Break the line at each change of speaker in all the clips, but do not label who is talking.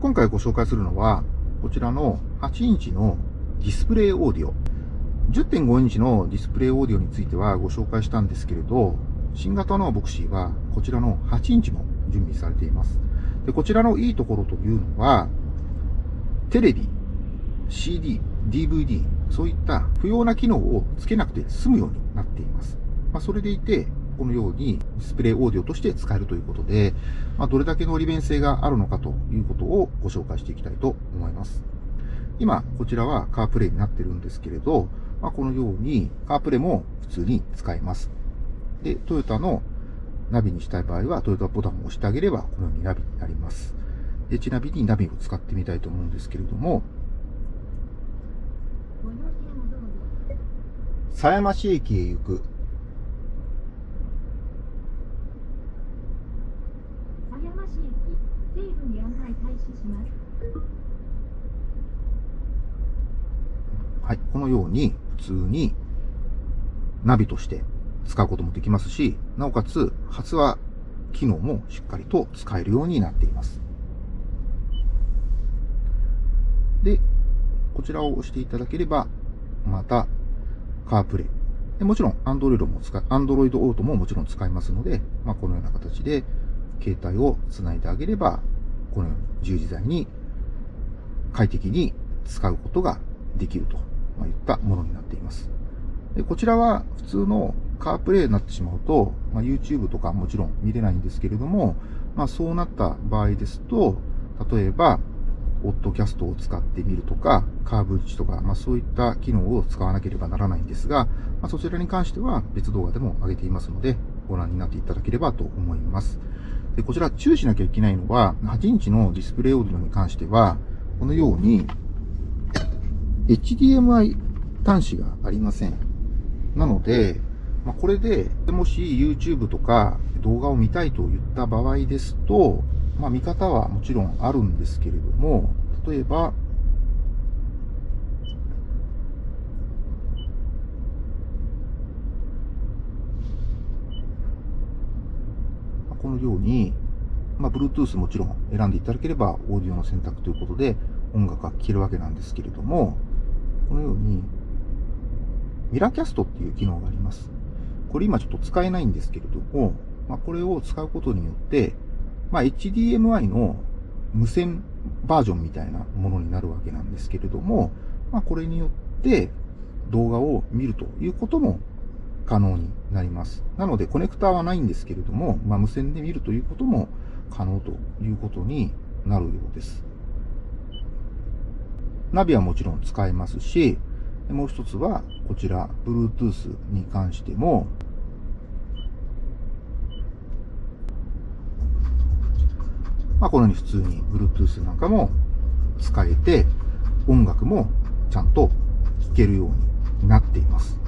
今回ご紹介するのは、こちらの8インチのディスプレイオーディオ。10.5インチのディスプレイオーディオについてはご紹介したんですけれど、新型のヴォクシーはこちらの8インチも準備されています。でこちらのいいところというのは、テレビ、CD、DVD、そういった不要な機能をつけなくて済むようになっています。まあ、それでいて、このようにディスプレイオーディオとして使えるということで、まあ、どれだけの利便性があるのかということをご紹介していきたいと思います。今、こちらはカープレイになってるんですけれど、まあ、このようにカープレイも普通に使えます。で、トヨタのナビにしたい場合は、トヨタボタンを押してあげれば、このようにナビになります。で、ちなみにナビを使ってみたいと思うんですけれども、狭山市駅へ行くはい、このように普通にナビとして使うこともできますし、なおかつ発話機能もしっかりと使えるようになっています。で、こちらを押していただければ、また、カープレイ。でもちろん、Android も使、Android Auto ももちろん使えますので、まあ、このような形で、携帯を繋いであげれば、このように自由自在に快適に使うことができるといったものになっています。でこちらは普通のカープレイになってしまうと、まあ、YouTube とかもちろん見れないんですけれども、まあ、そうなった場合ですと、例えば、オッドキャストを使ってみるとか、カーブ値とか、まあ、そういった機能を使わなければならないんですが、まあ、そちらに関しては別動画でも上げていますので、ご覧になっていただければと思います。で、こちら注意しなきゃいけないのは、8インチのディスプレイオーディオに関しては、このように、HDMI 端子がありません。なので、まあ、これで、もし YouTube とか動画を見たいと言った場合ですと、まあ、見方はもちろんあるんですけれども、例えば、このように、まあ、Bluetooth もちろん選んでいただければ、オーディオの選択ということで、音楽が聴けるわけなんですけれども、このように、ミラーキャストっていう機能があります。これ今ちょっと使えないんですけれども、まあ、これを使うことによって、まあ、HDMI の無線バージョンみたいなものになるわけなんですけれども、まあ、これによって動画を見るということも可能になります。なので、コネクターはないんですけれども、まあ、無線で見るということも可能ということになるようです。ナビはもちろん使えますし、もう一つは、こちら、Bluetooth に関しても、まあ、このように普通に Bluetooth なんかも使えて、音楽もちゃんと聴けるようになっています。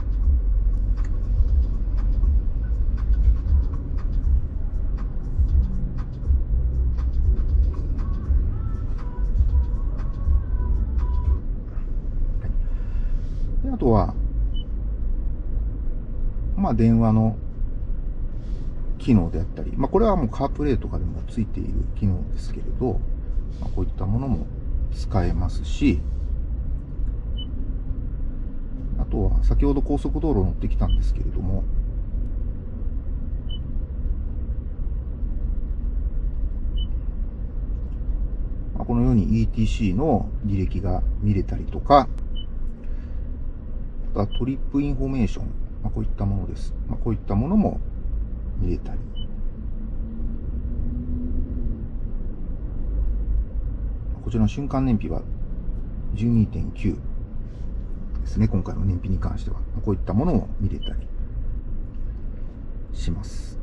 あとは、まあ、電話の機能であったり、まあ、これはもうカープレイとかでもついている機能ですけれど、まあ、こういったものも使えますし、あとは先ほど高速道路乗ってきたんですけれども、このように ETC の履歴が見れたりとか、あとトリップインフォメーション、まあ、こういったものです。まあ、こういったものも見れたり。こちらの瞬間燃費は12.9ですね。今回の燃費に関しては。こういったものも見れたりします。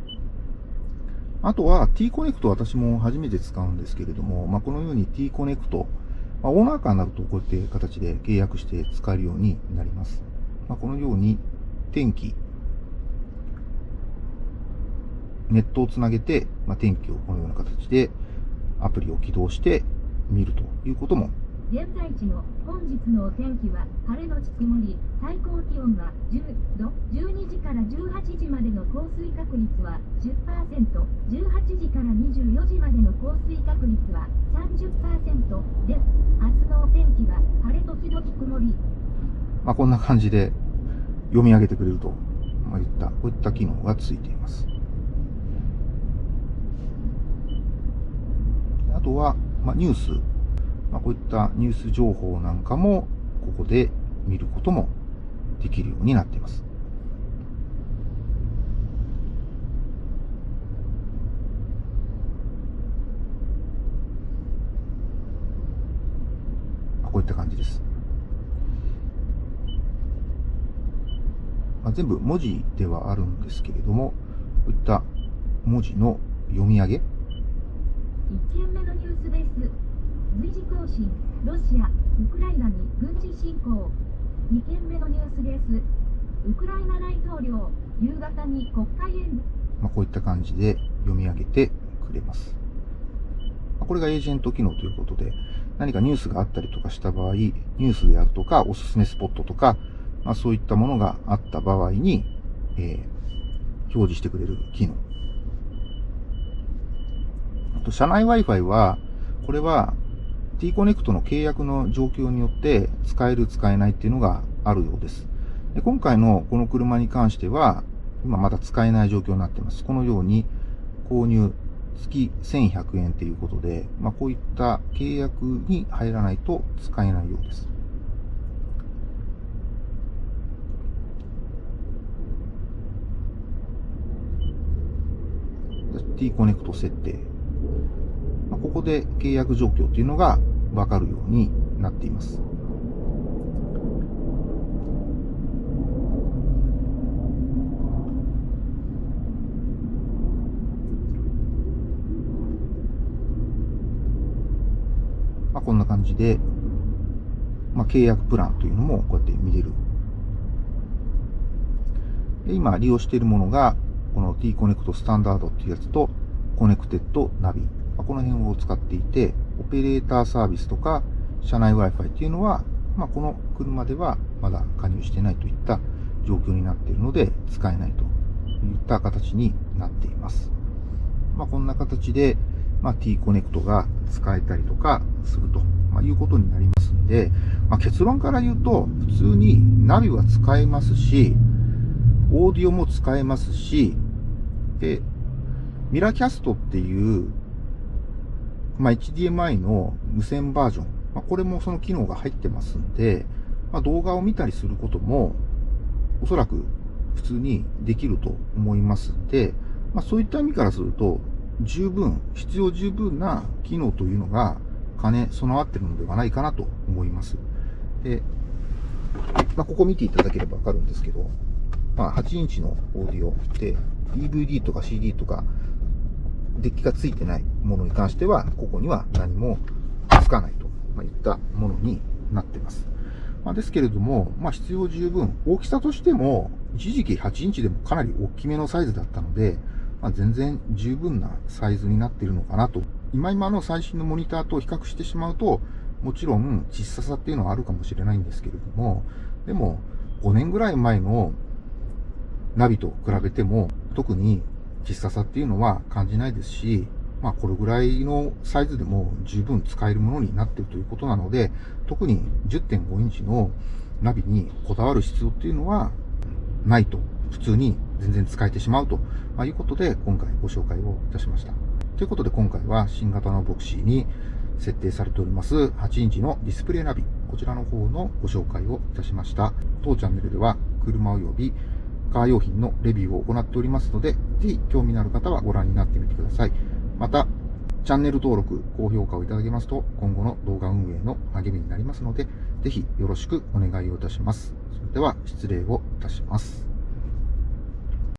あとは T コネクト私も初めて使うんですけれども、まあ、このように T コネクト、まあ、オーナーカーになるとこうやって形で契約して使えるようになります。まあ、このように天気、ネットをつなげて、まあ、天気をこのような形でアプリを起動して見るということも
現在地の本日のお天気は晴れのち曇り、最高気温は10度、12時から18時までの降水確率は10%、18時から24時までの降水確率は30%です。
まあ、こんな感じで読み上げてくれると、まあ、いった、こういった機能がついています。あとは、まあ、ニュースまあ、こういったニュース情報なんかもここで見ることもできるようになっています。こういった感じです。まあ、全部文字ではあるんですけれども、こういった文字の読み上げ。1
件目のニュースです。随時更新ロシアウクライナに軍事侵攻。2件目のニュースです。ウクライナ大統領夕方に国会演説、
まあ、こういった感じで読み上げてくれます。これがエージェント機能ということで何かニュースがあったりとかした場合ニュースであるとかおすすめスポットとか、まあ、そういったものがあった場合に、えー、表示してくれる機能あと社内 Wi-Fi はこれは T コネクトの契約の状況によって使える使えないっていうのがあるようです。で今回のこの車に関しては、今まだ使えない状況になっています。このように購入月1100円ということで、まあ、こういった契約に入らないと使えないようです。T コネクト設定まあ、ここで契約状況というのがわかるようになっています。まあ、こんな感じで、まあ、契約プランというのもこうやって見れる。で今利用しているものが、この T コネクトスタンダードっていうやつと、コネクテッドナビまこの辺を使っていて、オペレーターサービスとか、車内 Wi-Fi っていうのは、まあ、この車ではまだ加入してないといった状況になっているので、使えないといった形になっています。まあ、こんな形で、まあ、T コネクトが使えたりとかすると、まいうことになりますんで、まあ、結論から言うと、普通にナビは使えますし、オーディオも使えますし、で、ミラキャストっていうまあ、HDMI の無線バージョン、まあ、これもその機能が入ってますんで、まあ、動画を見たりすることも、おそらく普通にできると思いますんで、まあ、そういった意味からすると、十分、必要十分な機能というのが兼ね備わってるのではないかなと思います。で、まあ、ここ見ていただければわかるんですけど、まあ、8インチのオーディオで、DVD とか CD とかデッキがついてないものに関しては、ここには何もつかないといったものになっています。まあ、ですけれども、まあ、必要十分、大きさとしても、一時期8インチでもかなり大きめのサイズだったので、まあ、全然十分なサイズになっているのかなと。今今の最新のモニターと比較してしまうと、もちろん小ささっていうのはあるかもしれないんですけれども、でも5年ぐらい前のナビと比べても、特に小ささっていうのは感じないですし、まあこれぐらいのサイズでも十分使えるものになっているということなので、特に10.5インチのナビにこだわる必要っていうのはないと、普通に全然使えてしまうということで今回ご紹介をいたしました。ということで今回は新型のボクシーに設定されております8インチのディスプレイナビ、こちらの方のご紹介をいたしました。当チャンネルでは車及びカー用品のレビューを行っておりますので、ぜひ興味のある方はご覧になってみてください。また、チャンネル登録、高評価をいただけますと、今後の動画運営の励みになりますので、ぜひよろしくお願いをいたします。それでは、失礼をいたします。